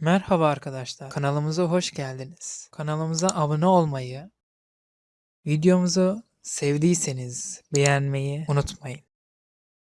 Merhaba arkadaşlar, kanalımıza hoş geldiniz. Kanalımıza abone olmayı, videomuzu sevdiyseniz beğenmeyi unutmayın.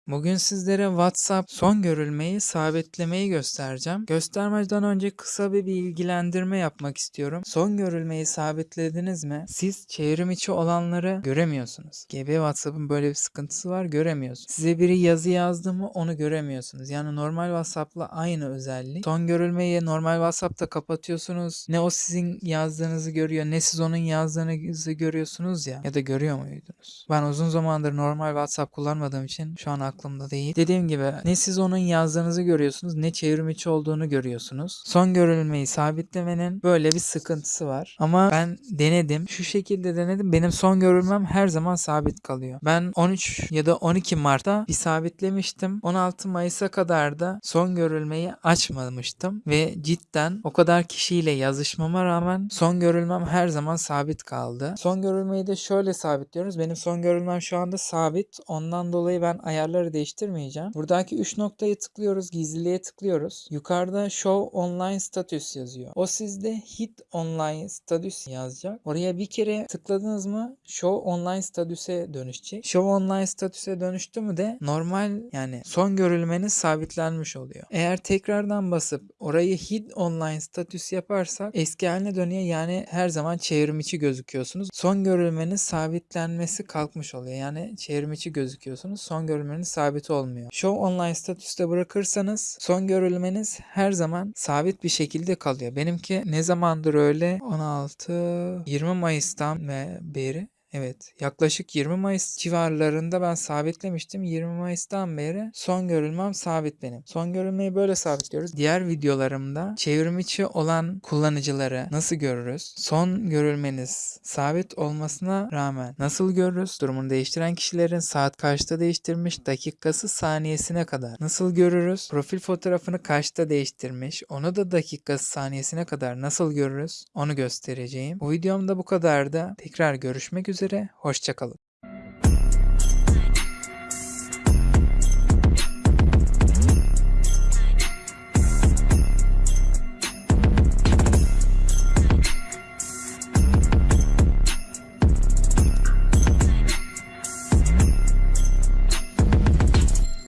Bugün sizlere WhatsApp son görülmeyi sabitlemeyi göstereceğim. Göstermeden önce kısa bir bilgilendirme yapmak istiyorum. Son görülmeyi sabitlediniz mi? Siz çevrim içi olanları göremiyorsunuz. GB WhatsApp'ın böyle bir sıkıntısı var göremiyorsunuz. Size biri yazı yazdı mı onu göremiyorsunuz. Yani normal WhatsApp'la aynı özellik. Son görülmeyi normal WhatsApp'ta kapatıyorsunuz. Ne o sizin yazdığınızı görüyor ne siz onun yazdığınızı görüyorsunuz ya. Ya da görüyor muydunuz? Ben uzun zamandır normal WhatsApp kullanmadığım için şu an aklımda değil. Dediğim gibi ne siz onun yazdığınızı görüyorsunuz ne çevrim içi olduğunu görüyorsunuz. Son görülmeyi sabitlemenin böyle bir sıkıntısı var. Ama ben denedim. Şu şekilde denedim. Benim son görülmem her zaman sabit kalıyor. Ben 13 ya da 12 Mart'ta bir sabitlemiştim. 16 Mayıs'a kadar da son görülmeyi açmamıştım ve cidden o kadar kişiyle yazışmama rağmen son görülmem her zaman sabit kaldı. Son görülmeyi de şöyle sabitliyoruz. Benim son görülmem şu anda sabit. Ondan dolayı ben ayarları değiştirmeyeceğim. Buradaki 3 noktayı tıklıyoruz. Gizliliğe tıklıyoruz. Yukarıda Show Online Status yazıyor. O sizde Hit Online Status yazacak. Oraya bir kere tıkladınız mı Show Online Status'e dönüşecek. Show Online Status'e dönüştü mü de normal yani son görülmeniz sabitlenmiş oluyor. Eğer tekrardan basıp orayı Hit Online Status yaparsak eski haline dönüyor. Yani her zaman çevrim gözüküyorsunuz. Son görülmeniz sabitlenmesi kalkmış oluyor. Yani çevrim gözüküyorsunuz. Son görülmeniz sabit olmuyor. Show Online statüste bırakırsanız son görülmeniz her zaman sabit bir şekilde kalıyor. Benimki ne zamandır öyle? 16 20 Mayıs'tan beri Evet, yaklaşık 20 Mayıs civarlarında ben sabitlemiştim. 20 Mayıs'tan beri son görülmem sabit benim. Son görülmeyi böyle sabitliyoruz. Diğer videolarımda çevrim içi olan kullanıcıları nasıl görürüz? Son görülmeniz sabit olmasına rağmen nasıl görürüz? Durumunu değiştiren kişilerin saat kaçta değiştirmiş, dakikası saniyesine kadar nasıl görürüz? Profil fotoğrafını kaçta değiştirmiş, onu da dakikası saniyesine kadar nasıl görürüz? Onu göstereceğim. Bu videomda bu kadar da tekrar görüşmek üzere üzere, hoşçakalın.